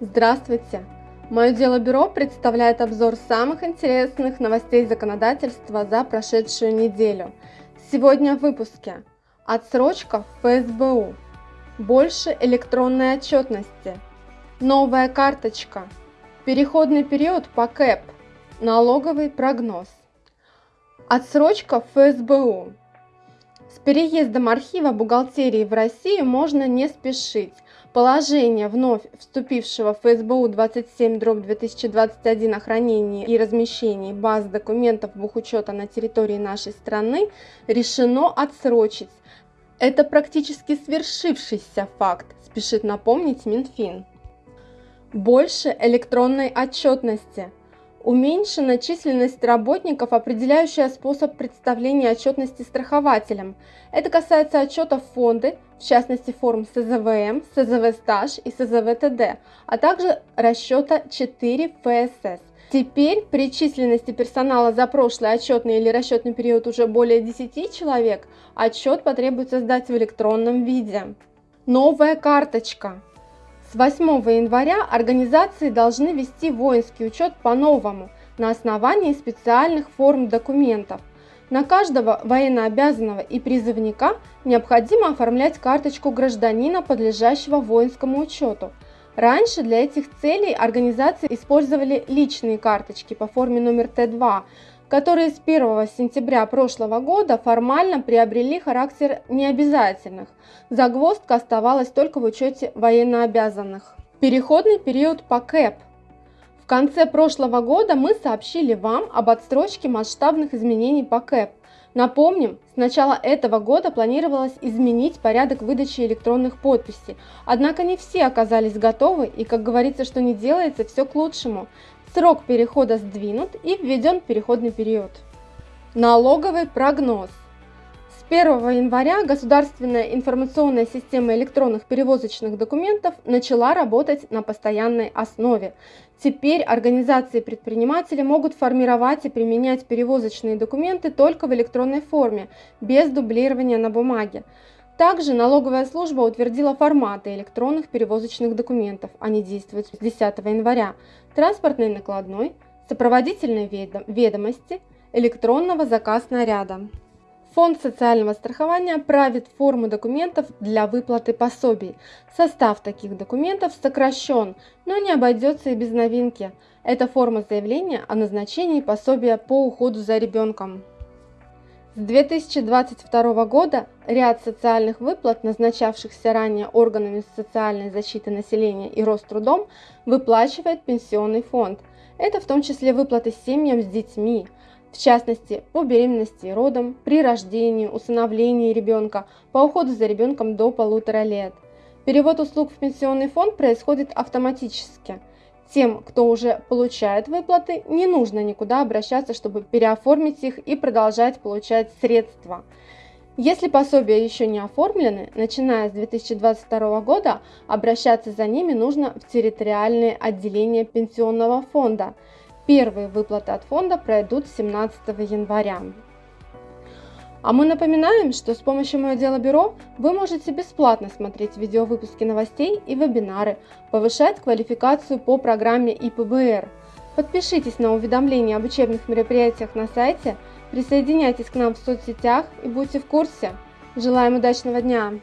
Здравствуйте! Мое дело бюро представляет обзор самых интересных новостей законодательства за прошедшую неделю. Сегодня в выпуске. Отсрочка в ФСБУ. Больше электронной отчетности. Новая карточка. Переходный период по КЭП. Налоговый прогноз. Отсрочка в ФСБУ. С переездом архива бухгалтерии в Россию можно не спешить. Положение вновь вступившего в ФСБУ 27 дробь 2021 о хранении и размещении баз документов бухучета на территории нашей страны решено отсрочить. Это практически свершившийся факт, спешит напомнить Минфин. Больше электронной отчетности – Уменьшена численность работников, определяющая способ представления отчетности страхователям. Это касается отчетов фонды, в частности форм СЗВМ, СЗВ-стаж и СЗВ-ТД, а также расчета 4 ФСС. Теперь при численности персонала за прошлый отчетный или расчетный период уже более 10 человек, отчет потребуется сдать в электронном виде. Новая карточка. С 8 января организации должны вести воинский учет по-новому на основании специальных форм документов. На каждого военнообязанного и призывника необходимо оформлять карточку гражданина, подлежащего воинскому учету. Раньше для этих целей организации использовали личные карточки по форме номер Т2, которые с 1 сентября прошлого года формально приобрели характер необязательных. Загвоздка оставалась только в учете военнообязанных. Переходный период по КЭП. В конце прошлого года мы сообщили вам об отстрочке масштабных изменений по КЭП. Напомним, с начала этого года планировалось изменить порядок выдачи электронных подписей, однако не все оказались готовы и, как говорится, что не делается, все к лучшему. Срок перехода сдвинут и введен переходный период. Налоговый прогноз. С 1 января государственная информационная система электронных перевозочных документов начала работать на постоянной основе. Теперь организации и предприниматели могут формировать и применять перевозочные документы только в электронной форме, без дублирования на бумаге. Также налоговая служба утвердила форматы электронных перевозочных документов. Они действуют с 10 января. Транспортный накладной, сопроводительные ведомости, электронного заказ наряда. Фонд социального страхования правит форму документов для выплаты пособий. Состав таких документов сокращен, но не обойдется и без новинки. Это форма заявления о назначении пособия по уходу за ребенком. С 2022 года ряд социальных выплат, назначавшихся ранее органами социальной защиты населения и Рострудом, выплачивает Пенсионный фонд. Это в том числе выплаты семьям с детьми, в частности, по беременности и родам, при рождении, усыновлении ребенка, по уходу за ребенком до полутора лет. Перевод услуг в пенсионный фонд происходит автоматически – тем, кто уже получает выплаты, не нужно никуда обращаться, чтобы переоформить их и продолжать получать средства. Если пособия еще не оформлены, начиная с 2022 года обращаться за ними нужно в территориальные отделения пенсионного фонда. Первые выплаты от фонда пройдут 17 января. А мы напоминаем, что с помощью Мое Дело Бюро вы можете бесплатно смотреть видеовыпуски новостей и вебинары, повышать квалификацию по программе ИПБР. Подпишитесь на уведомления об учебных мероприятиях на сайте, присоединяйтесь к нам в соцсетях и будьте в курсе. Желаем удачного дня!